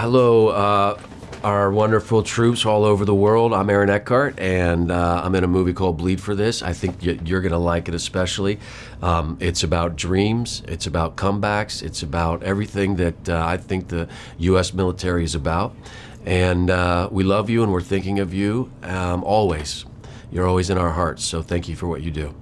Hello, uh, our wonderful troops all over the world. I'm Aaron Eckhart, and uh, I'm in a movie called Bleed for This. I think you're going to like it especially. Um, it's about dreams, it's about comebacks, it's about everything that uh, I think the U.S. military is about. And uh, we love you, and we're thinking of you um, always. You're always in our hearts, so thank you for what you do.